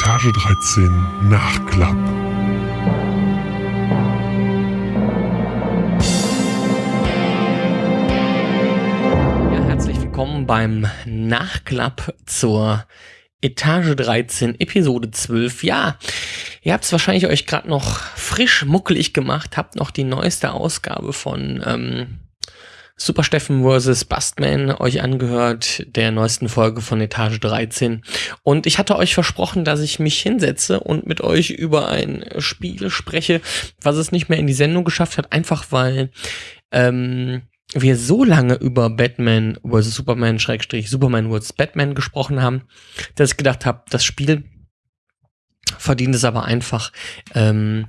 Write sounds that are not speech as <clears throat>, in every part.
Etage 13 Nachklapp. Ja, herzlich willkommen beim Nachklapp zur Etage 13, Episode 12. Ja, ihr habt es wahrscheinlich euch gerade noch frisch muckelig gemacht, habt noch die neueste Ausgabe von ähm, Super Steffen vs. Bustman euch angehört, der neuesten Folge von Etage 13. Und ich hatte euch versprochen, dass ich mich hinsetze und mit euch über ein Spiel spreche, was es nicht mehr in die Sendung geschafft hat, einfach weil ähm, wir so lange über Batman vs. Superman, Schrägstrich Superman vs. Batman gesprochen haben, dass ich gedacht habe, das Spiel verdient es aber einfach, ähm,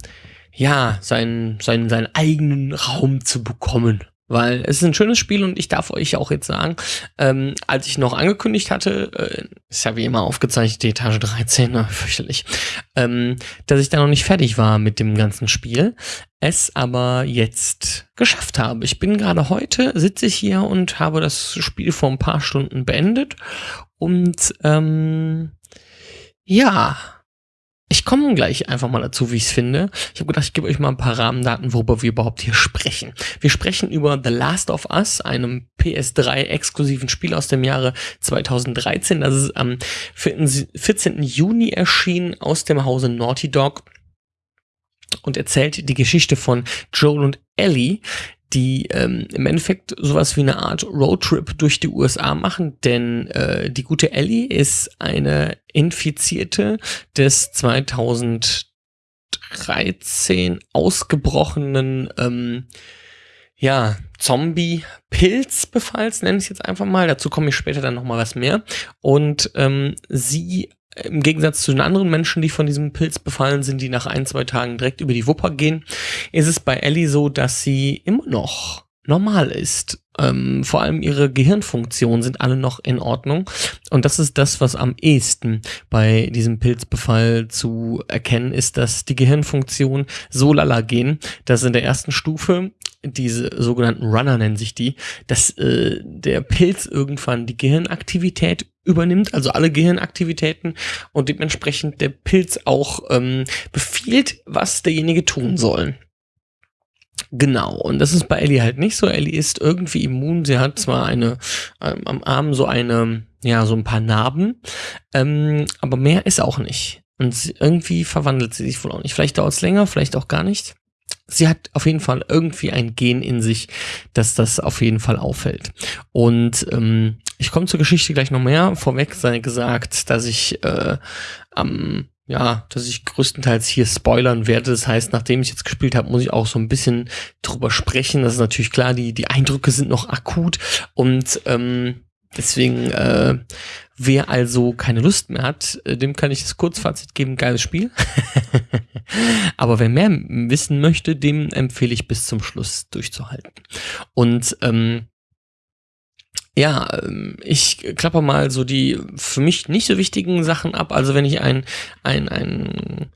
ja, seinen, seinen, seinen eigenen Raum zu bekommen. Weil es ist ein schönes Spiel und ich darf euch auch jetzt sagen, ähm, als ich noch angekündigt hatte, äh, ist ja wie immer aufgezeichnet, die Etage 13, na, fürchterlich, ähm, dass ich da noch nicht fertig war mit dem ganzen Spiel, es aber jetzt geschafft habe. Ich bin gerade heute, sitze ich hier und habe das Spiel vor ein paar Stunden beendet und ähm, ja, ich komme gleich einfach mal dazu, wie ich es finde. Ich habe gedacht, ich gebe euch mal ein paar Rahmendaten, worüber wir überhaupt hier sprechen. Wir sprechen über The Last of Us, einem PS3-exklusiven Spiel aus dem Jahre 2013. Das ist am 14. Juni erschienen aus dem Hause Naughty Dog und erzählt die Geschichte von Joel und Ellie, die ähm, im Endeffekt sowas wie eine Art Roadtrip durch die USA machen, denn äh, die gute Ellie ist eine Infizierte des 2013 ausgebrochenen ähm, ja, Zombie-Pilzbefalls, nenne ich es jetzt einfach mal. Dazu komme ich später dann nochmal was mehr. Und ähm, sie im Gegensatz zu den anderen Menschen, die von diesem Pilz befallen sind, die nach ein, zwei Tagen direkt über die Wupper gehen, ist es bei Ellie so, dass sie immer noch normal ist. Ähm, vor allem ihre Gehirnfunktionen sind alle noch in Ordnung. Und das ist das, was am ehesten bei diesem Pilzbefall zu erkennen ist, dass die Gehirnfunktionen so lala gehen, dass in der ersten Stufe diese sogenannten Runner nennen sich die, dass äh, der Pilz irgendwann die Gehirnaktivität übernimmt, also alle Gehirnaktivitäten und dementsprechend der Pilz auch ähm, befiehlt, was derjenige tun soll. Genau, und das ist bei Ellie halt nicht so. Ellie ist irgendwie immun. Sie hat zwar eine ähm, am Arm so eine, ja, so ein paar Narben, ähm, aber mehr ist auch nicht. Und sie, irgendwie verwandelt sie sich wohl auch nicht. Vielleicht dauert es länger, vielleicht auch gar nicht sie hat auf jeden Fall irgendwie ein Gen in sich, dass das auf jeden Fall auffällt. Und ähm, ich komme zur Geschichte gleich noch mehr. Vorweg sei gesagt, dass ich äh, am ja, dass ich größtenteils hier spoilern werde. Das heißt, nachdem ich jetzt gespielt habe, muss ich auch so ein bisschen drüber sprechen. Das ist natürlich klar, die, die Eindrücke sind noch akut und ähm, deswegen, äh, wer also keine Lust mehr hat, äh, dem kann ich das Kurzfazit geben, geiles Spiel. <laughs> Aber wer mehr wissen möchte, dem empfehle ich bis zum Schluss durchzuhalten. Und ähm, ja, ähm, ich klappe mal so die für mich nicht so wichtigen Sachen ab. Also wenn ich ein, ein, ein,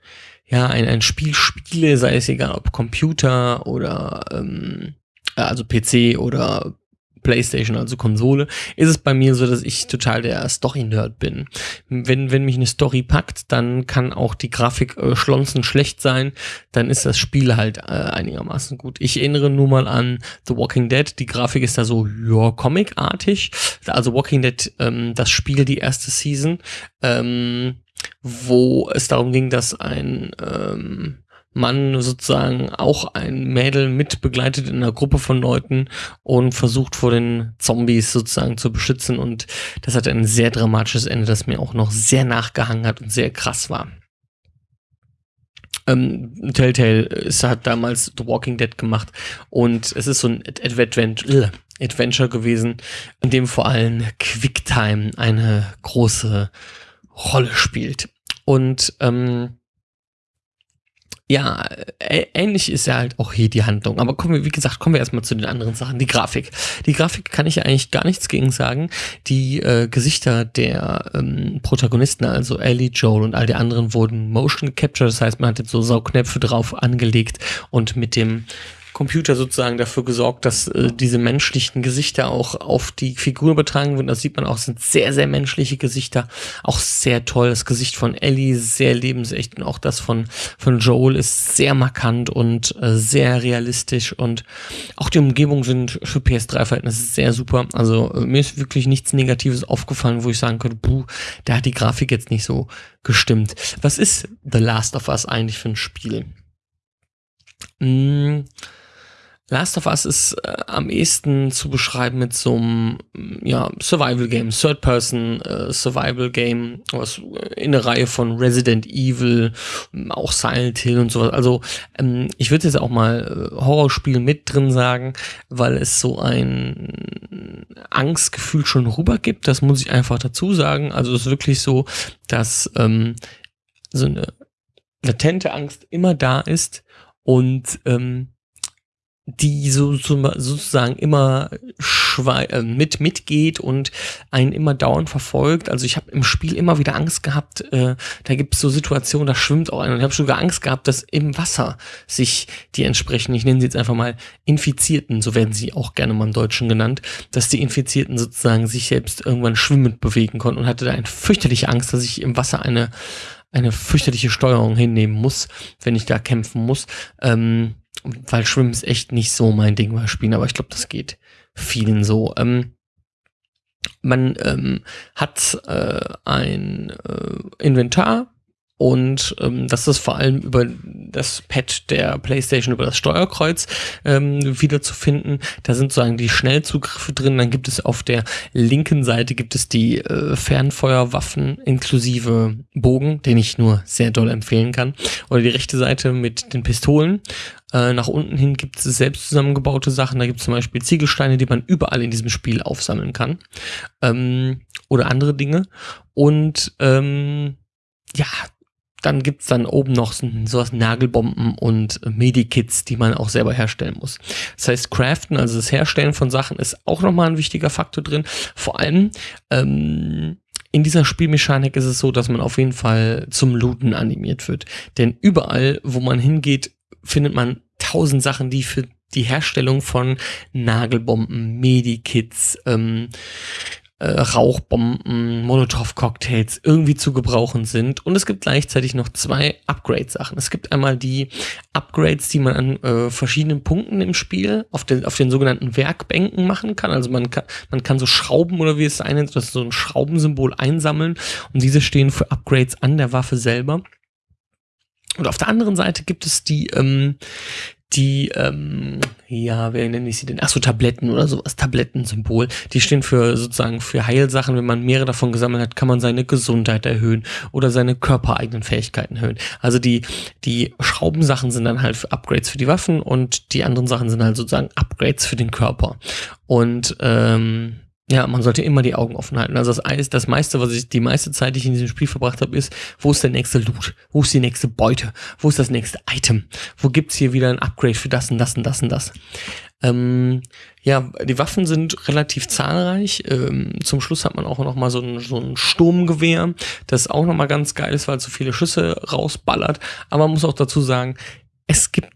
ja, ein, ein Spiel spiele, sei es egal ob Computer oder ähm, also PC oder PlayStation, also Konsole, ist es bei mir so, dass ich total der Story-Nerd bin. Wenn, wenn mich eine Story packt, dann kann auch die Grafik äh, schlonzen schlecht sein, dann ist das Spiel halt äh, einigermaßen gut. Ich erinnere nur mal an The Walking Dead, die Grafik ist da so, ja, comicartig. Also Walking Dead, ähm, das Spiel, die erste Season, ähm, wo es darum ging, dass ein ähm, Mann sozusagen auch ein Mädel mit begleitet in einer Gruppe von Leuten und versucht vor den Zombies sozusagen zu beschützen. Und das hat ein sehr dramatisches Ende, das mir auch noch sehr nachgehangen hat und sehr krass war. Ähm, Telltale ist, hat damals The Walking Dead gemacht und es ist so ein Adventure, Adventure gewesen, in dem vor allem Quicktime eine große Rolle spielt. Und ähm, ja, ähnlich ist ja halt auch hier die Handlung. Aber kommen wir, wie gesagt, kommen wir erstmal zu den anderen Sachen. Die Grafik. Die Grafik kann ich ja eigentlich gar nichts gegen sagen. Die äh, Gesichter der ähm, Protagonisten, also Ellie, Joel und all die anderen, wurden motion captured. Das heißt, man hat jetzt so Sauknöpfe drauf angelegt und mit dem Computer sozusagen dafür gesorgt, dass äh, diese menschlichen Gesichter auch auf die Figur übertragen werden. Das sieht man auch, sind sehr, sehr menschliche Gesichter. Auch sehr toll. Das Gesicht von Ellie sehr lebensecht und auch das von, von Joel ist sehr markant und äh, sehr realistisch und auch die Umgebungen sind für PS3-Verhältnisse sehr super. Also äh, mir ist wirklich nichts Negatives aufgefallen, wo ich sagen könnte, puh, da hat die Grafik jetzt nicht so gestimmt. Was ist The Last of Us eigentlich für ein Spiel? Mmh Last of Us ist äh, am ehesten zu beschreiben mit so einem ja, Survival-Game, Third-Person äh, Survival-Game, was äh, in der Reihe von Resident Evil, auch Silent Hill und sowas. Also ähm, ich würde jetzt auch mal äh, Horrorspiel mit drin sagen, weil es so ein Angstgefühl schon rübergibt. Das muss ich einfach dazu sagen. Also es ist wirklich so, dass ähm, so eine latente Angst immer da ist und ähm, die so, so sozusagen immer äh, mit mitgeht und einen immer dauernd verfolgt. Also ich habe im Spiel immer wieder Angst gehabt, äh, da gibt es so Situationen, da schwimmt auch einer. Und ich habe sogar Angst gehabt, dass im Wasser sich die entsprechenden, ich nenne sie jetzt einfach mal Infizierten, so werden sie auch gerne mal im Deutschen genannt, dass die Infizierten sozusagen sich selbst irgendwann schwimmend bewegen konnten und hatte da eine fürchterliche Angst, dass ich im Wasser eine eine fürchterliche Steuerung hinnehmen muss, wenn ich da kämpfen muss. Ähm, weil Schwimmen ist echt nicht so mein Ding bei Spielen, aber ich glaube, das geht vielen so. Ähm, man ähm, hat äh, ein äh, Inventar und ähm, das ist vor allem über das Pad der PlayStation, über das Steuerkreuz ähm, wiederzufinden. Da sind sozusagen die Schnellzugriffe drin. Dann gibt es auf der linken Seite gibt es die äh, Fernfeuerwaffen inklusive Bogen, den ich nur sehr doll empfehlen kann. Oder die rechte Seite mit den Pistolen. Äh, nach unten hin gibt es selbst zusammengebaute Sachen. Da gibt es zum Beispiel Ziegelsteine, die man überall in diesem Spiel aufsammeln kann. Ähm, oder andere Dinge. Und ähm, ja, dann gibt's dann oben noch sowas Nagelbomben und Medikits, die man auch selber herstellen muss. Das heißt, Craften, also das Herstellen von Sachen, ist auch nochmal ein wichtiger Faktor drin. Vor allem ähm, in dieser Spielmechanik ist es so, dass man auf jeden Fall zum Looten animiert wird. Denn überall, wo man hingeht, findet man tausend Sachen, die für die Herstellung von Nagelbomben, Medikits, ähm, äh, Rauchbomben, Molotow-Cocktails irgendwie zu gebrauchen sind. Und es gibt gleichzeitig noch zwei Upgrade-Sachen. Es gibt einmal die Upgrades, die man an äh, verschiedenen Punkten im Spiel auf den, auf den sogenannten Werkbänken machen kann. Also man kann, man kann so Schrauben oder wie es sein nennt, das ist so ein Schraubensymbol einsammeln. Und diese stehen für Upgrades an der Waffe selber. Und auf der anderen Seite gibt es die, ähm, die, ähm, ja, wer nenne ich sie denn? Ach so, Tabletten oder sowas, Tablettensymbol. Die stehen für sozusagen für Heilsachen. Wenn man mehrere davon gesammelt hat, kann man seine Gesundheit erhöhen oder seine körpereigenen Fähigkeiten erhöhen. Also die, die Schraubensachen sind dann halt Upgrades für die Waffen und die anderen Sachen sind halt sozusagen Upgrades für den Körper. Und ähm, ja, man sollte immer die Augen offen halten. Also das, das meiste, was ich die meiste Zeit, die ich in diesem Spiel verbracht habe, ist, wo ist der nächste Loot? Wo ist die nächste Beute? Wo ist das nächste Item? Wo gibt's hier wieder ein Upgrade für das und das und das und das? Ähm, ja, die Waffen sind relativ zahlreich. Ähm, zum Schluss hat man auch noch mal so ein, so ein Sturmgewehr, das auch noch mal ganz geil ist, weil so viele Schüsse rausballert. Aber man muss auch dazu sagen, es gibt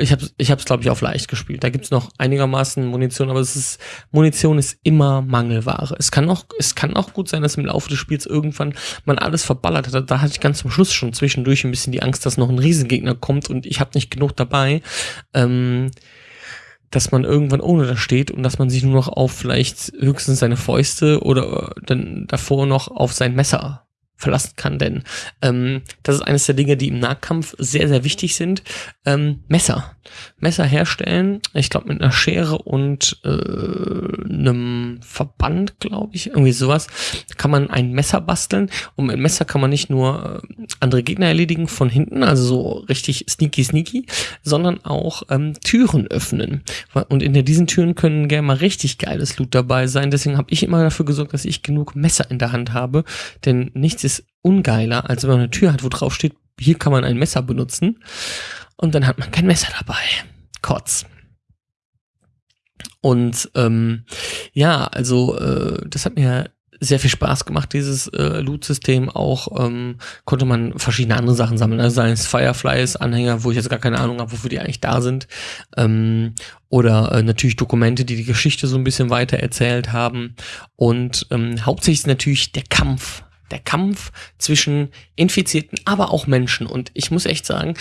ich habe ich hab's, glaube ich, auf leicht gespielt. Da gibt's noch einigermaßen Munition, aber es ist, Munition ist immer Mangelware. Es kann auch, es kann auch gut sein, dass im Laufe des Spiels irgendwann man alles verballert hat. Da hatte ich ganz zum Schluss schon zwischendurch ein bisschen die Angst, dass noch ein Riesengegner kommt und ich habe nicht genug dabei. Ähm, dass man irgendwann ohne das steht und dass man sich nur noch auf vielleicht höchstens seine Fäuste oder dann davor noch auf sein Messer verlassen kann, denn ähm, das ist eines der Dinge, die im Nahkampf sehr, sehr wichtig sind. Ähm, Messer. Messer herstellen, ich glaube mit einer Schere und äh, einem Verband, glaube ich, irgendwie sowas, kann man ein Messer basteln und mit Messer kann man nicht nur äh, andere Gegner erledigen von hinten, also so richtig sneaky sneaky, sondern auch ähm, Türen öffnen. Und in diesen Türen können gerne mal richtig geiles Loot dabei sein. Deswegen habe ich immer dafür gesorgt, dass ich genug Messer in der Hand habe, denn nichts ist ist ungeiler, als wenn man eine Tür hat, wo drauf steht, hier kann man ein Messer benutzen und dann hat man kein Messer dabei. Kotz. Und ähm, ja, also äh, das hat mir sehr viel Spaß gemacht, dieses äh, Loot-System. Auch ähm, konnte man verschiedene andere Sachen sammeln. Also seien es Fireflies, Anhänger, wo ich jetzt gar keine Ahnung habe, wofür die eigentlich da sind. Ähm, oder äh, natürlich Dokumente, die die Geschichte so ein bisschen weiter erzählt haben. Und ähm, hauptsächlich ist natürlich der Kampf. Der Kampf zwischen Infizierten, aber auch Menschen. Und ich muss echt sagen,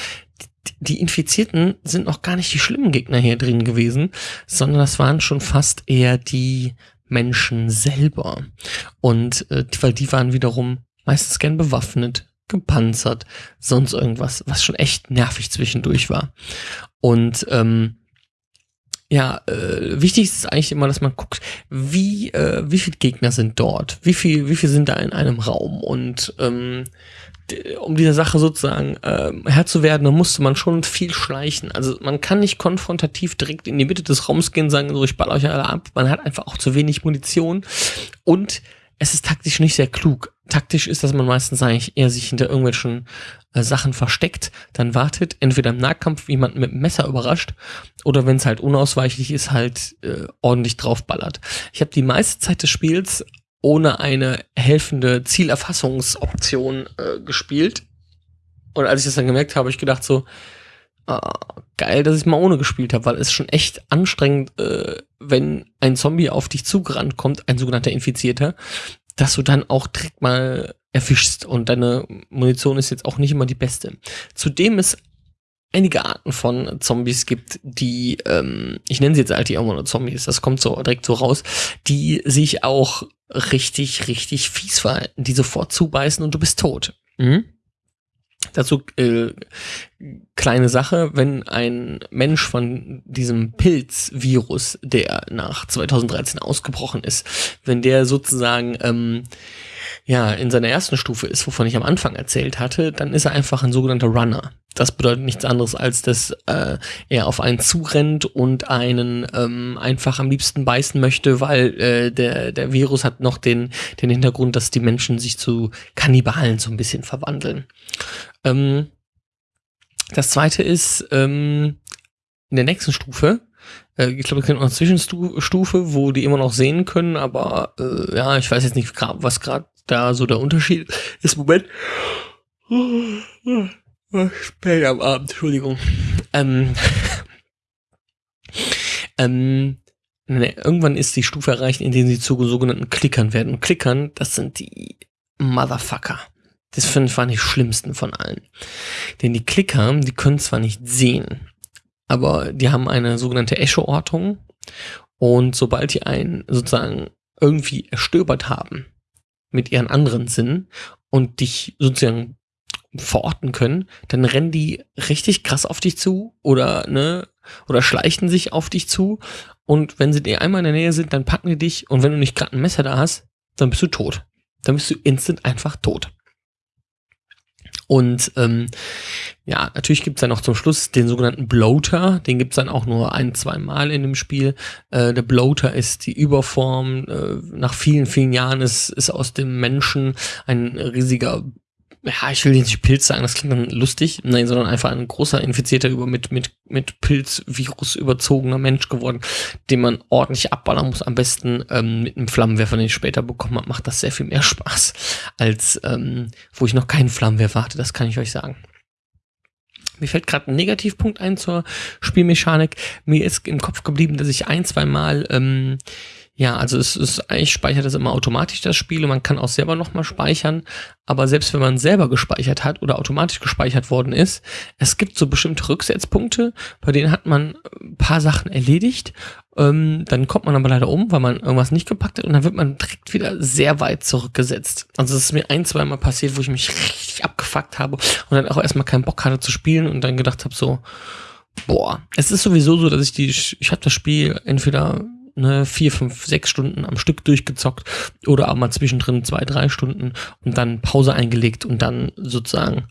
die Infizierten sind noch gar nicht die schlimmen Gegner hier drin gewesen, sondern das waren schon fast eher die Menschen selber. Und äh, weil die waren wiederum meistens gern bewaffnet, gepanzert, sonst irgendwas, was schon echt nervig zwischendurch war. Und ähm, ja, äh, wichtig ist eigentlich immer, dass man guckt, wie äh, wie viele Gegner sind dort, wie viel wie viel sind da in einem Raum und ähm, um dieser Sache sozusagen äh, Herr zu werden, dann musste man schon viel schleichen. Also man kann nicht konfrontativ direkt in die Mitte des Raums gehen und sagen, so ich ball euch alle ab. Man hat einfach auch zu wenig Munition und es ist taktisch nicht sehr klug. Taktisch ist, dass man meistens eigentlich eher sich hinter irgendwelchen äh, Sachen versteckt, dann wartet, entweder im Nahkampf jemanden mit dem Messer überrascht oder wenn es halt unausweichlich ist, halt äh, ordentlich draufballert. Ich habe die meiste Zeit des Spiels ohne eine helfende Zielerfassungsoption äh, gespielt. Und als ich das dann gemerkt habe, habe ich gedacht so, ah, geil, dass ich mal ohne gespielt habe, weil es schon echt anstrengend, äh, wenn ein Zombie auf dich zugerannt kommt, ein sogenannter Infizierter, dass du dann auch direkt mal erwischst und deine Munition ist jetzt auch nicht immer die beste. Zudem ist einige Arten von Zombies gibt, die, ähm, ich nenne sie jetzt halt die immer nur Zombies, das kommt so direkt so raus, die sich auch richtig, richtig fies verhalten, die sofort zubeißen und du bist tot. Mhm. Dazu äh, kleine Sache, wenn ein Mensch von diesem Pilzvirus, der nach 2013 ausgebrochen ist, wenn der sozusagen ähm, ja, in seiner ersten Stufe ist, wovon ich am Anfang erzählt hatte, dann ist er einfach ein sogenannter Runner. Das bedeutet nichts anderes, als dass äh, er auf einen zurennt und einen ähm, einfach am liebsten beißen möchte, weil äh, der, der Virus hat noch den, den Hintergrund, dass die Menschen sich zu Kannibalen so ein bisschen verwandeln. Ähm, das zweite ist, ähm, in der nächsten Stufe äh, ich glaube, es gibt noch eine Zwischenstufe, wo die immer noch sehen können, aber äh, ja, ich weiß jetzt nicht, was gerade da so der Unterschied ist. Moment. Spät am Abend, Entschuldigung. Ähm, <laughs> ähm, ne, irgendwann ist die Stufe erreicht, in der sie zu sogenannten Klickern werden. Klickern, das sind die Motherfucker. Das finde ich die schlimmsten von allen. Denn die Klicker, die können zwar nicht sehen, aber die haben eine sogenannte Echo-Ortung. Und sobald die einen sozusagen irgendwie erstöbert haben, mit ihren anderen Sinnen und dich sozusagen verorten können, dann rennen die richtig krass auf dich zu oder ne oder schleichen sich auf dich zu und wenn sie dir einmal in der Nähe sind, dann packen die dich und wenn du nicht gerade ein Messer da hast, dann bist du tot. Dann bist du instant einfach tot. Und ähm, ja, natürlich gibt's dann noch zum Schluss den sogenannten Bloater. Den gibt's dann auch nur ein, zwei Mal in dem Spiel. Äh, der Bloater ist die Überform. Äh, nach vielen, vielen Jahren ist, ist aus dem Menschen ein riesiger ja, ich will nicht Pilz sagen, das klingt dann lustig, nein, sondern einfach ein großer infizierter über mit, mit, mit Pilzvirus überzogener Mensch geworden, den man ordentlich abballern muss. Am besten ähm, mit einem Flammenwerfer, den ich später bekommen habe, macht das sehr viel mehr Spaß, als ähm, wo ich noch keinen Flammenwerfer hatte, das kann ich euch sagen. Mir fällt gerade ein Negativpunkt ein zur Spielmechanik. Mir ist im Kopf geblieben, dass ich ein, zwei Mal ähm, ja, also es ist eigentlich speichert es immer automatisch das Spiel und man kann auch selber nochmal speichern. Aber selbst wenn man selber gespeichert hat oder automatisch gespeichert worden ist, es gibt so bestimmte Rücksetzpunkte, bei denen hat man ein paar Sachen erledigt. Ähm, dann kommt man aber leider um, weil man irgendwas nicht gepackt hat und dann wird man direkt wieder sehr weit zurückgesetzt. Also es ist mir ein, zwei Mal passiert, wo ich mich richtig abgefuckt habe und dann auch erstmal keinen Bock hatte zu spielen und dann gedacht habe so, boah, es ist sowieso so, dass ich die, ich habe das Spiel entweder ne, vier, fünf, sechs Stunden am Stück durchgezockt oder auch mal zwischendrin zwei, drei Stunden und dann Pause eingelegt und dann sozusagen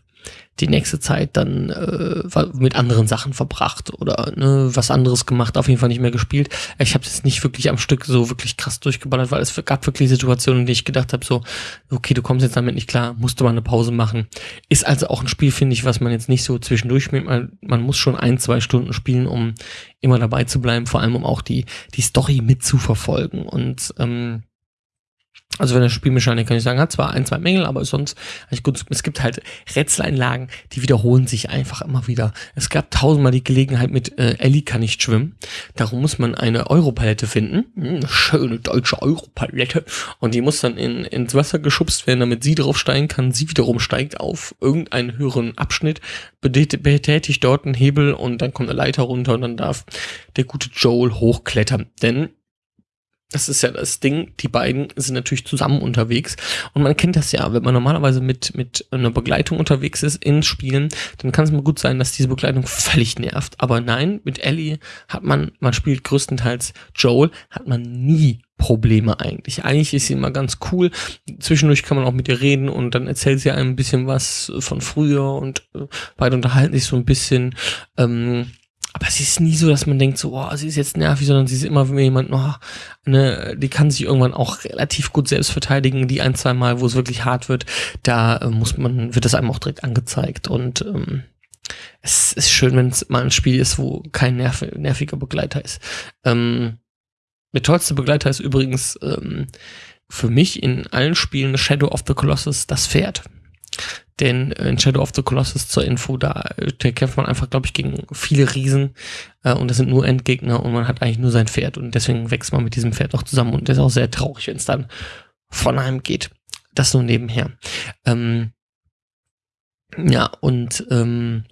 die nächste Zeit dann äh, mit anderen Sachen verbracht oder ne, was anderes gemacht, auf jeden Fall nicht mehr gespielt. Ich habe es nicht wirklich am Stück so wirklich krass durchgeballert, weil es gab wirklich Situationen, in denen ich gedacht habe, so, okay, du kommst jetzt damit nicht klar, musst du mal eine Pause machen. Ist also auch ein Spiel, finde ich, was man jetzt nicht so zwischendurch spielt. Man, man muss schon ein, zwei Stunden spielen, um immer dabei zu bleiben, vor allem um auch die, die Story mitzuverfolgen. Und ähm, Also wenn das Spielmechanik kann ich sagen, hat zwar ein, zwei Mängel, aber sonst eigentlich gut. Es gibt halt Rätseleinlagen, die wiederholen sich einfach immer wieder. Es gab tausendmal die Gelegenheit mit äh, Ellie kann nicht schwimmen. Darum muss man eine Europalette finden. Hm, eine schöne deutsche Europalette. Und die muss dann in, ins Wasser geschubst werden, damit sie draufsteigen kann. Sie wiederum steigt auf irgendeinen höheren Abschnitt, betätigt dort einen Hebel und dann kommt eine Leiter runter und dann darf der gute Joel hochklettern. Denn das ist ja das Ding, die beiden sind natürlich zusammen unterwegs und man kennt das ja, wenn man normalerweise mit, mit einer Begleitung unterwegs ist in Spielen, dann kann es mal gut sein, dass diese Begleitung völlig nervt. Aber nein, mit Ellie hat man, man spielt größtenteils Joel, hat man nie Probleme eigentlich. Eigentlich ist sie immer ganz cool. Zwischendurch kann man auch mit ihr reden und dann erzählt sie einem ein bisschen was von früher und äh, beide unterhalten sich so ein bisschen. Ähm, aber es ist nie so, dass man denkt, so, oh, sie ist jetzt nervig, sondern sie ist immer jemand, oh, ne, die kann sich irgendwann auch relativ gut selbst verteidigen. Die ein, zwei Mal, wo es wirklich hart wird, da äh, muss man, wird das einem auch direkt angezeigt. Und ähm, es ist schön, wenn es mal ein Spiel ist, wo kein nerv nerviger Begleiter ist. Ähm, der tollste Begleiter ist übrigens ähm, für mich in allen Spielen Shadow of the Colossus das Pferd. Denn in Shadow of the Colossus zur Info, da, da kämpft man einfach, glaube ich, gegen viele Riesen äh, und das sind nur Endgegner und man hat eigentlich nur sein Pferd und deswegen wächst man mit diesem Pferd auch zusammen und das ist auch sehr traurig, wenn es dann von einem geht. Das nur nebenher. Ähm, ja, und ähm,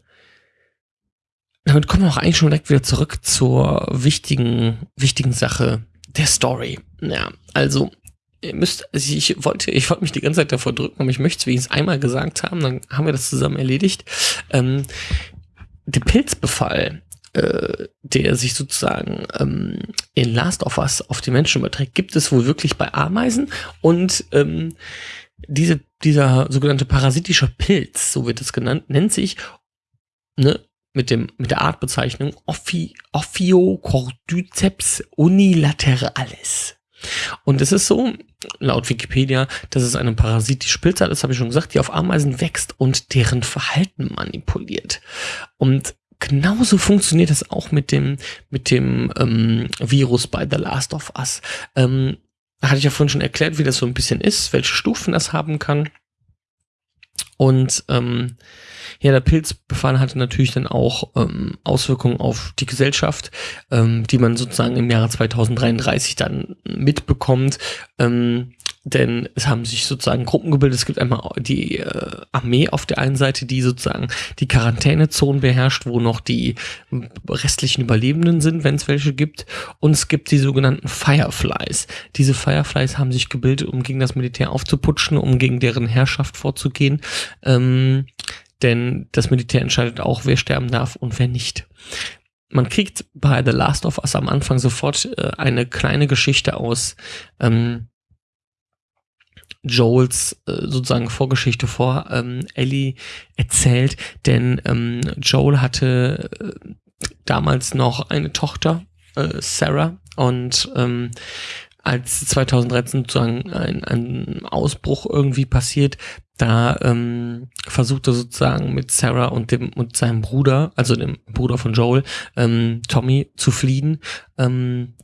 damit kommen wir auch eigentlich schon direkt wieder zurück zur wichtigen, wichtigen Sache der Story. Ja, also ihr müsst, also ich wollte, ich wollte mich die ganze Zeit davor drücken, aber ich möchte es wenigstens einmal gesagt haben, dann haben wir das zusammen erledigt. Ähm, der Pilzbefall, äh, der sich sozusagen ähm, in Last of Us auf die Menschen überträgt, gibt es wohl wirklich bei Ameisen und ähm, diese, dieser sogenannte parasitische Pilz, so wird es genannt, nennt sich ne, mit, dem, mit der Artbezeichnung Ophi, Ophiocordyceps unilateralis. Und es ist so, laut Wikipedia, dass es eine parasitische Pilzart ist, habe ich schon gesagt, die auf Ameisen wächst und deren Verhalten manipuliert. Und genauso funktioniert es auch mit dem, mit dem ähm, Virus bei The Last of Us. Ähm, hatte ich ja vorhin schon erklärt, wie das so ein bisschen ist, welche Stufen das haben kann. Und ähm, ja, der Pilzbefall hatte natürlich dann auch ähm, Auswirkungen auf die Gesellschaft, ähm, die man sozusagen im Jahre 2033 dann mitbekommt. Ähm, denn es haben sich sozusagen Gruppen gebildet. Es gibt einmal die äh, Armee auf der einen Seite, die sozusagen die Quarantänezonen beherrscht, wo noch die restlichen Überlebenden sind, wenn es welche gibt. Und es gibt die sogenannten Fireflies. Diese Fireflies haben sich gebildet, um gegen das Militär aufzuputschen, um gegen deren Herrschaft vorzugehen. Ähm, denn das Militär entscheidet auch, wer sterben darf und wer nicht. Man kriegt bei The Last of Us am Anfang sofort äh, eine kleine Geschichte aus ähm, Joels äh, sozusagen Vorgeschichte vor ähm, Ellie erzählt, denn ähm, Joel hatte äh, damals noch eine Tochter, äh, Sarah, und ähm, als 2013 sozusagen ein, ein Ausbruch irgendwie passiert, da ähm, versucht er sozusagen mit Sarah und dem und seinem Bruder, also dem Bruder von Joel, ähm, Tommy zu fliehen. Ähm,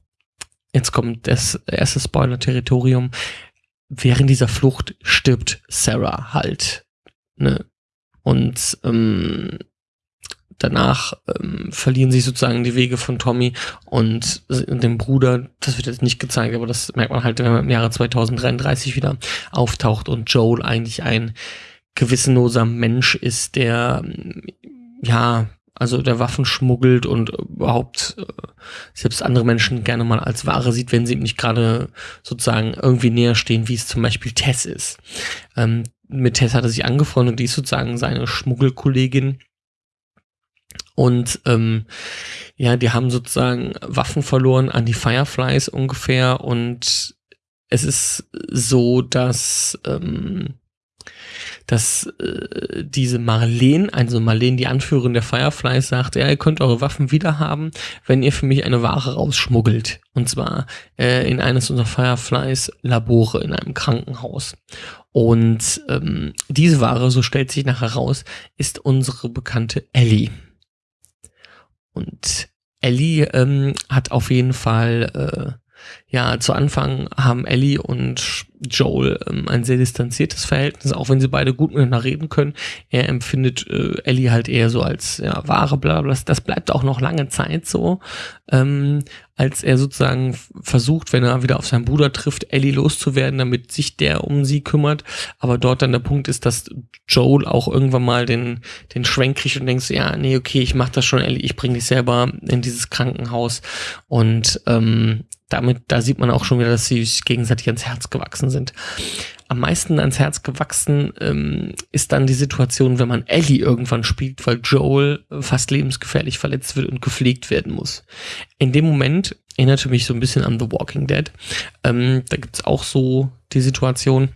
jetzt kommt das erste Spoiler-Territorium. Während dieser Flucht stirbt Sarah halt. Ne? Und ähm, danach ähm, verlieren sich sozusagen die Wege von Tommy und dem Bruder. Das wird jetzt nicht gezeigt, aber das merkt man halt, wenn man im Jahre 2033 wieder auftaucht und Joel eigentlich ein gewissenloser Mensch ist, der ja, also der Waffen schmuggelt und überhaupt äh, selbst andere Menschen gerne mal als Ware sieht, wenn sie ihm nicht gerade sozusagen irgendwie näher stehen, wie es zum Beispiel Tess ist. Ähm, mit Tess hat er sich angefreundet, die ist sozusagen seine Schmuggelkollegin und ähm, ja, die haben sozusagen Waffen verloren an die Fireflies ungefähr. Und es ist so, dass, ähm, dass äh, diese Marlene, also Marlene, die Anführerin der Fireflies, sagt, ja, ihr könnt eure Waffen wieder haben, wenn ihr für mich eine Ware rausschmuggelt. Und zwar äh, in eines unserer Fireflies Labore in einem Krankenhaus. Und ähm, diese Ware, so stellt sich nachher raus, ist unsere bekannte Ellie. Und Ellie ähm, hat auf jeden Fall ja, zu Anfang haben Ellie und Joel ähm, ein sehr distanziertes Verhältnis, auch wenn sie beide gut miteinander reden können. Er empfindet äh, Ellie halt eher so als ja, wahre, bla, bla, Das bleibt auch noch lange Zeit so, ähm, als er sozusagen versucht, wenn er wieder auf seinen Bruder trifft, Ellie loszuwerden, damit sich der um sie kümmert. Aber dort dann der Punkt ist, dass Joel auch irgendwann mal den, den Schwenk kriegt und denkst, ja, nee, okay, ich mach das schon, Ellie, ich bring dich selber in dieses Krankenhaus. Und ähm, damit, da sieht man auch schon wieder, dass sie sich gegenseitig ans Herz gewachsen sind. Am meisten ans Herz gewachsen ähm, ist dann die Situation, wenn man Ellie irgendwann spielt, weil Joel fast lebensgefährlich verletzt wird und gepflegt werden muss. In dem Moment erinnerte mich so ein bisschen an The Walking Dead. Ähm, da gibt's auch so die Situation,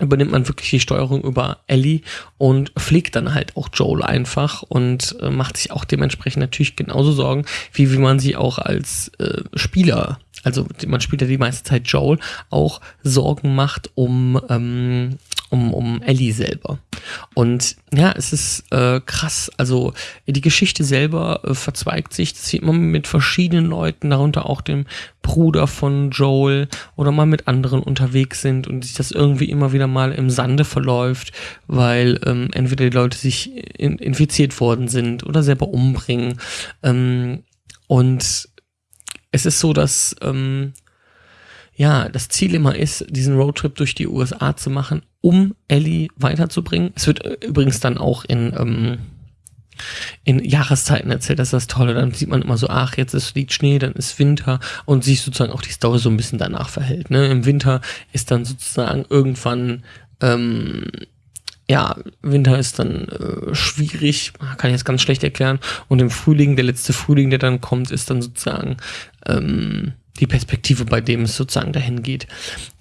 übernimmt man wirklich die Steuerung über Ellie und pflegt dann halt auch Joel einfach und äh, macht sich auch dementsprechend natürlich genauso Sorgen, wie wie man sie auch als äh, Spieler, also man spielt ja die meiste Zeit Joel, auch Sorgen macht um ähm, um, um Ellie selber. Und ja, es ist äh, krass. Also die Geschichte selber äh, verzweigt sich. Das sieht man mit verschiedenen Leuten, darunter auch dem Bruder von Joel oder mal mit anderen unterwegs sind und sich das irgendwie immer wieder mal im Sande verläuft, weil ähm, entweder die Leute sich in, infiziert worden sind oder selber umbringen. Ähm, und es ist so, dass ähm, ja, das Ziel immer ist, diesen Roadtrip durch die USA zu machen, um Ellie weiterzubringen. Es wird äh, übrigens dann auch in, ähm, in Jahreszeiten erzählt, das ist das Tolle. Dann sieht man immer so, ach, jetzt ist, liegt Schnee, dann ist Winter und sich sozusagen auch die Story so ein bisschen danach verhält. Ne? Im Winter ist dann sozusagen irgendwann ähm, ja, Winter ist dann äh, schwierig, kann ich jetzt ganz schlecht erklären. Und im Frühling, der letzte Frühling, der dann kommt, ist dann sozusagen ähm, die Perspektive, bei dem es sozusagen dahin geht.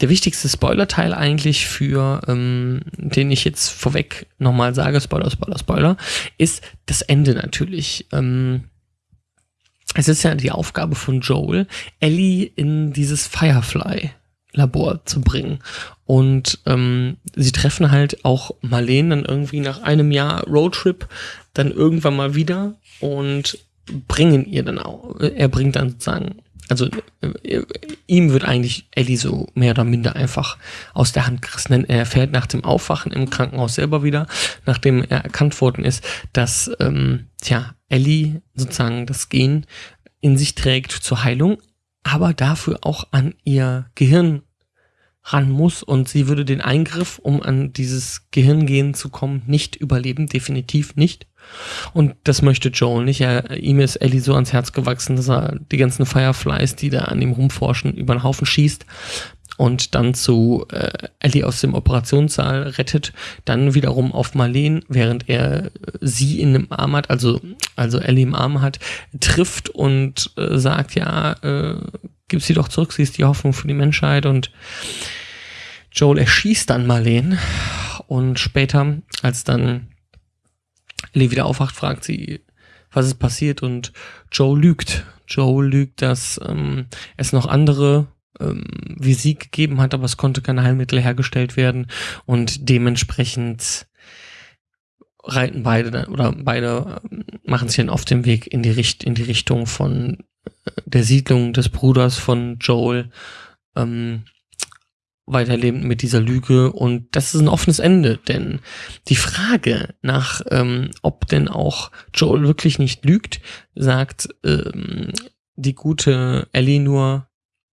Der wichtigste Spoiler-Teil eigentlich für, ähm, den ich jetzt vorweg nochmal sage, Spoiler, Spoiler, Spoiler, ist das Ende natürlich. Ähm, es ist ja die Aufgabe von Joel, Ellie in dieses Firefly Labor zu bringen. Und ähm, sie treffen halt auch Marlene dann irgendwie nach einem Jahr Roadtrip dann irgendwann mal wieder und bringen ihr dann auch, er bringt dann sozusagen also äh, ihm wird eigentlich Ellie so mehr oder minder einfach aus der Hand gerissen. Er fährt nach dem Aufwachen im Krankenhaus selber wieder, nachdem er erkannt worden ist, dass ähm, tja, Ellie sozusagen das Gen in sich trägt zur Heilung, aber dafür auch an ihr Gehirn ran muss und sie würde den Eingriff, um an dieses Gehirngehen zu kommen, nicht überleben, definitiv nicht. Und das möchte Joel nicht. Er, ihm ist Ellie so ans Herz gewachsen, dass er die ganzen Fireflies, die da an ihm rumforschen, über den Haufen schießt und dann zu äh, Ellie aus dem Operationssaal rettet, dann wiederum auf Marlene, während er äh, sie in dem Arm hat, also, also Ellie im Arm hat, trifft und äh, sagt, ja, äh, gib sie doch zurück, sie ist die Hoffnung für die Menschheit und Joel erschießt dann Marlene und später, als dann Ellie wieder aufwacht, fragt sie, was ist passiert? Und Joe lügt. Joe lügt, dass ähm, es noch andere ähm, wie sie gegeben hat, aber es konnte kein Heilmittel hergestellt werden. Und dementsprechend reiten beide oder beide ähm, machen sich dann auf dem Weg in die, Richt in die Richtung von äh, der Siedlung des Bruders von Joel. Ähm, weiterleben mit dieser Lüge und das ist ein offenes Ende, denn die Frage nach, ähm, ob denn auch Joel wirklich nicht lügt, sagt ähm, die gute Ellie nur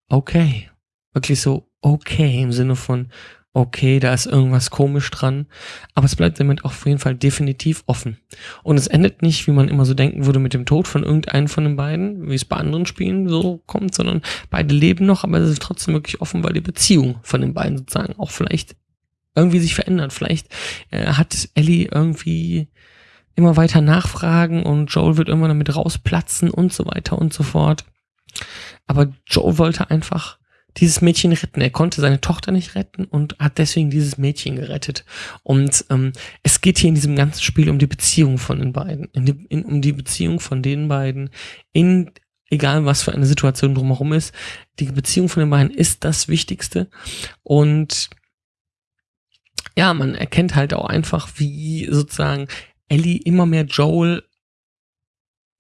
okay. Wirklich so okay im Sinne von okay, da ist irgendwas komisch dran. Aber es bleibt damit auf jeden Fall definitiv offen. Und es endet nicht, wie man immer so denken würde, mit dem Tod von irgendeinem von den beiden, wie es bei anderen Spielen so kommt, sondern beide leben noch, aber es ist trotzdem wirklich offen, weil die Beziehung von den beiden sozusagen auch vielleicht irgendwie sich verändert. Vielleicht äh, hat Ellie irgendwie immer weiter nachfragen und Joel wird irgendwann damit rausplatzen und so weiter und so fort. Aber Joel wollte einfach dieses Mädchen retten. Er konnte seine Tochter nicht retten und hat deswegen dieses Mädchen gerettet. Und ähm, es geht hier in diesem ganzen Spiel um die Beziehung von den beiden, in die, in, um die Beziehung von den beiden, in egal was für eine Situation drumherum ist. Die Beziehung von den beiden ist das Wichtigste. Und ja, man erkennt halt auch einfach, wie sozusagen Ellie immer mehr Joel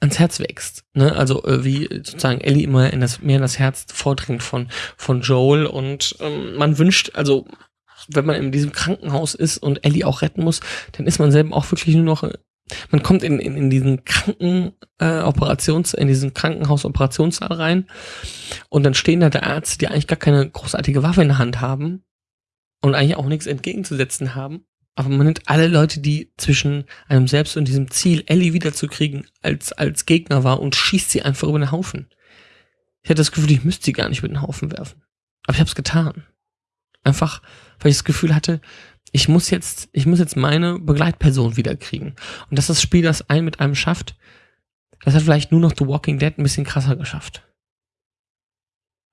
ans Herz wächst. Ne? Also äh, wie sozusagen Ellie immer in das, mehr in das Herz vordringt von, von Joel und ähm, man wünscht, also wenn man in diesem Krankenhaus ist und Ellie auch retten muss, dann ist man selber auch wirklich nur noch man kommt in, in, in diesen Kranken äh, Operations, in diesen Krankenhaus-Operationssaal rein und dann stehen da der Ärzte, die eigentlich gar keine großartige Waffe in der Hand haben und eigentlich auch nichts entgegenzusetzen haben aber man nimmt alle Leute, die zwischen einem selbst und diesem Ziel, Ellie wiederzukriegen, als, als Gegner war und schießt sie einfach über den Haufen. Ich hatte das Gefühl, ich müsste sie gar nicht über den Haufen werfen. Aber ich habe es getan. Einfach, weil ich das Gefühl hatte, ich muss jetzt, ich muss jetzt meine Begleitperson wiederkriegen. Und dass das Spiel das ein mit einem schafft, das hat vielleicht nur noch The Walking Dead ein bisschen krasser geschafft.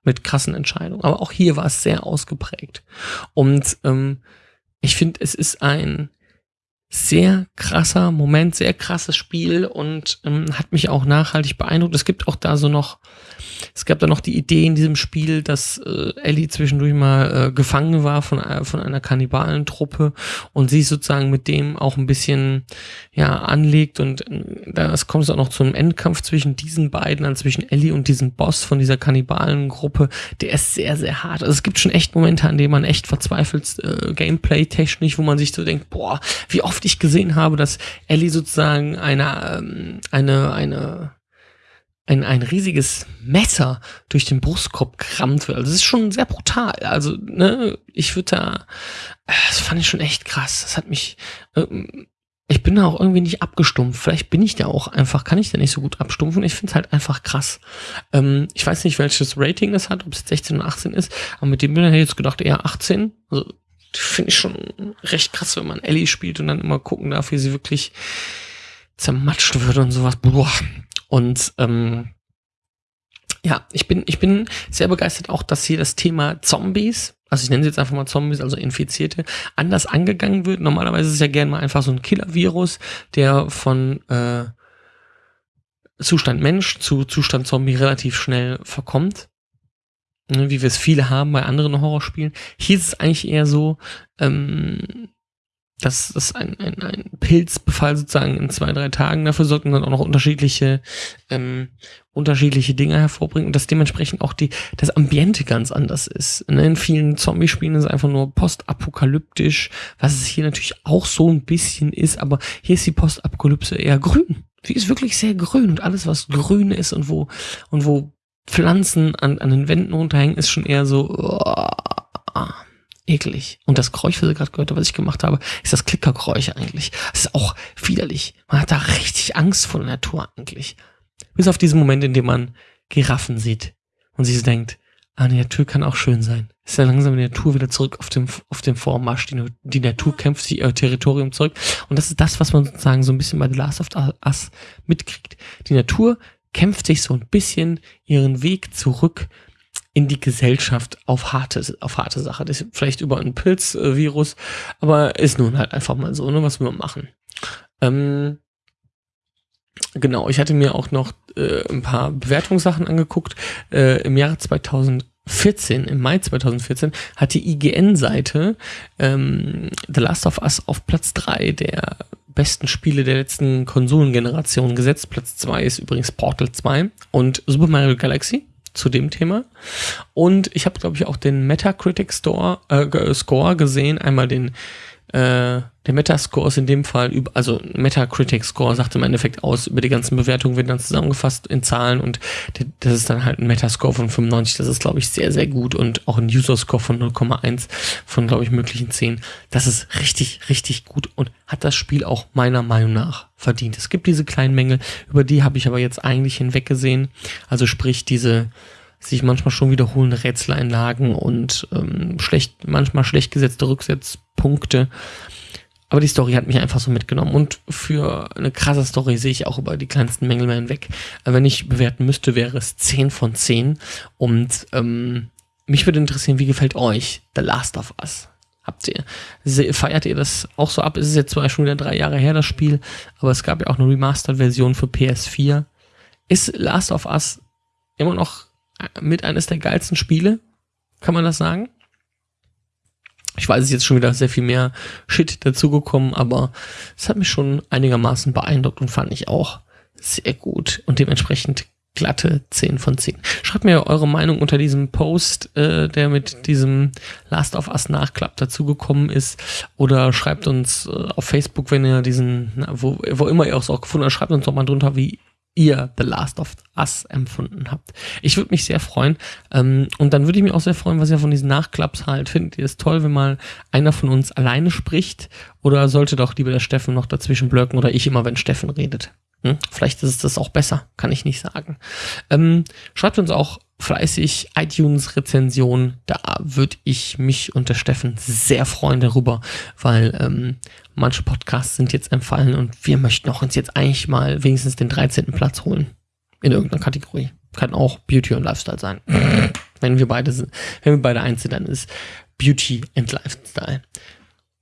Mit krassen Entscheidungen. Aber auch hier war es sehr ausgeprägt. Und ähm, ich finde, es ist ein sehr krasser Moment, sehr krasses Spiel und ähm, hat mich auch nachhaltig beeindruckt. Es gibt auch da so noch es gab da noch die Idee in diesem Spiel, dass äh, Ellie zwischendurch mal äh, gefangen war von, äh, von einer Kannibalentruppe und sie sozusagen mit dem auch ein bisschen ja anlegt und äh, das kommt es auch noch zu einem Endkampf zwischen diesen beiden, also zwischen Ellie und diesem Boss von dieser Kannibalengruppe. Der ist sehr, sehr hart. Also es gibt schon echt Momente, an denen man echt verzweifelt, äh, Gameplay-technisch, wo man sich so denkt, boah, wie oft ich gesehen habe, dass Ellie sozusagen eine, ähm, eine, eine ein, ein riesiges Messer durch den Brustkorb krammt wird. Also das ist schon sehr brutal. Also, ne, ich würde da, das fand ich schon echt krass. Das hat mich, ähm, ich bin da auch irgendwie nicht abgestumpft. Vielleicht bin ich da auch einfach, kann ich da nicht so gut abstumpfen. Ich finde es halt einfach krass. Ähm, ich weiß nicht, welches Rating es hat, ob es 16 oder 18 ist, aber mit dem bin ich jetzt gedacht, eher 18. Also, finde ich schon recht krass, wenn man Ellie spielt und dann immer gucken darf, wie sie wirklich zermatscht wird und sowas. Boah. Und ähm, ja, ich bin, ich bin sehr begeistert auch, dass hier das Thema Zombies, also ich nenne sie jetzt einfach mal Zombies, also Infizierte, anders angegangen wird. Normalerweise ist es ja gerne mal einfach so ein Killer-Virus, der von äh, Zustand Mensch zu Zustand Zombie relativ schnell verkommt. Ne, wie wir es viele haben bei anderen Horrorspielen. Hier ist es eigentlich eher so, ähm, dass das ein, ein, ein Pilzbefall sozusagen in zwei, drei Tagen dafür sorgt und dann auch noch unterschiedliche, ähm, unterschiedliche Dinge hervorbringt und dass dementsprechend auch die, das Ambiente ganz anders ist. Ne? In vielen Zombie-Spielen ist es einfach nur postapokalyptisch, was es hier natürlich auch so ein bisschen ist, aber hier ist die Postapokalypse eher grün. Sie ist wirklich sehr grün und alles, was grün ist und wo, und wo Pflanzen an, an den Wänden runterhängen, ist schon eher so, oh, eklig. Und das Geräusch, was ihr gerade gehört habt, was ich gemacht habe, ist das Klickergeräusch eigentlich. Das ist auch widerlich. Man hat da richtig Angst vor der Natur eigentlich. Bis auf diesen Moment, in dem man Giraffen sieht und sich denkt, ah, die Natur kann auch schön sein. Ist ja langsam die Natur wieder zurück auf dem, auf dem Vormarsch. Die, die Natur kämpft sich ihr Territorium zurück. Und das ist das, was man sozusagen so ein bisschen bei The Last of Us mitkriegt. Die Natur kämpft sich so ein bisschen ihren Weg zurück in die Gesellschaft auf harte, auf harte Sache. Das ist vielleicht über ein Pilzvirus, aber ist nun halt einfach mal so, ne, was wir machen. Ähm, genau, ich hatte mir auch noch äh, ein paar Bewertungssachen angeguckt. Äh, Im Jahre 2014, im Mai 2014, hat die IGN-Seite ähm, The Last of Us auf Platz 3 der besten Spiele der letzten Konsolengeneration gesetzt. Platz 2 ist übrigens Portal 2 und Super Mario Galaxy zu dem Thema. Und ich habe, glaube ich, auch den Metacritic Store, äh, Score gesehen. Einmal den, äh, der Metascore ist in dem Fall, über, also Metacritic Score sagt im Endeffekt aus, über die ganzen Bewertungen werden dann zusammengefasst in Zahlen und das ist dann halt ein Metascore von 95. Das ist, glaube ich, sehr, sehr gut und auch ein User Score von 0,1 von, glaube ich, möglichen 10. Das ist richtig, richtig gut und hat das Spiel auch meiner Meinung nach verdient. Es gibt diese kleinen Mängel, über die habe ich aber jetzt eigentlich hinweggesehen. Also sprich diese sich manchmal schon wiederholende Rätseleinlagen und ähm, schlecht, manchmal schlecht gesetzte Rücksetzpunkte. Aber die Story hat mich einfach so mitgenommen. Und für eine krasse Story sehe ich auch über die kleinsten Mängel mehr hinweg. wenn ich bewerten müsste, wäre es 10 von 10. Und ähm, mich würde interessieren, wie gefällt euch The Last of Us? Habt ihr, feiert ihr das auch so ab? Es ist jetzt zwar schon wieder drei Jahre her, das Spiel, aber es gab ja auch eine Remastered-Version für PS4. Ist Last of Us immer noch mit eines der geilsten Spiele? Kann man das sagen? Ich weiß, es ist jetzt schon wieder sehr viel mehr Shit dazugekommen, aber es hat mich schon einigermaßen beeindruckt und fand ich auch Sehr gut. Und dementsprechend glatte 10 von 10. Schreibt mir eure Meinung unter diesem Post, äh, der mit diesem Last of Us Nachklapp dazugekommen ist. Oder schreibt uns äh, auf Facebook, wenn ihr diesen, na, wo, wo immer ihr auch gefunden habt, schreibt uns doch mal drunter, wie ihr The Last of Us empfunden habt. Ich würde mich sehr freuen. Ähm, und dann würde ich mich auch sehr freuen, was ihr von diesen Nachklapps halt findet. Ihr es toll, wenn mal einer von uns alleine spricht? Oder sollte doch lieber der Steffen noch dazwischen blöcken oder ich immer, wenn Steffen redet? Hm? Vielleicht ist es das auch besser, kann ich nicht sagen. Ähm, schreibt uns auch fleißig iTunes-Rezension. Da würde ich mich und der Steffen sehr freuen darüber, weil ähm, manche Podcasts sind jetzt empfallen und wir möchten auch uns jetzt eigentlich mal wenigstens den 13. Platz holen. In irgendeiner Kategorie. Kann auch Beauty und Lifestyle sein. <clears throat> wenn wir beide sind, wenn wir beide eins sind, dann ist Beauty and Lifestyle.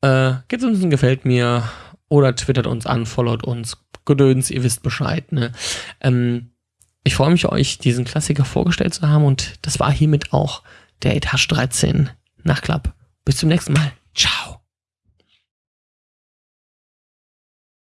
Äh, gebt uns ein Gefällt mir oder twittert uns an, followt uns, Gedöns, ihr wisst Bescheid. Ne? Ähm, ich freue mich, euch diesen Klassiker vorgestellt zu haben und das war hiermit auch der Etage 13 Nachklapp. Bis zum nächsten Mal. Ciao.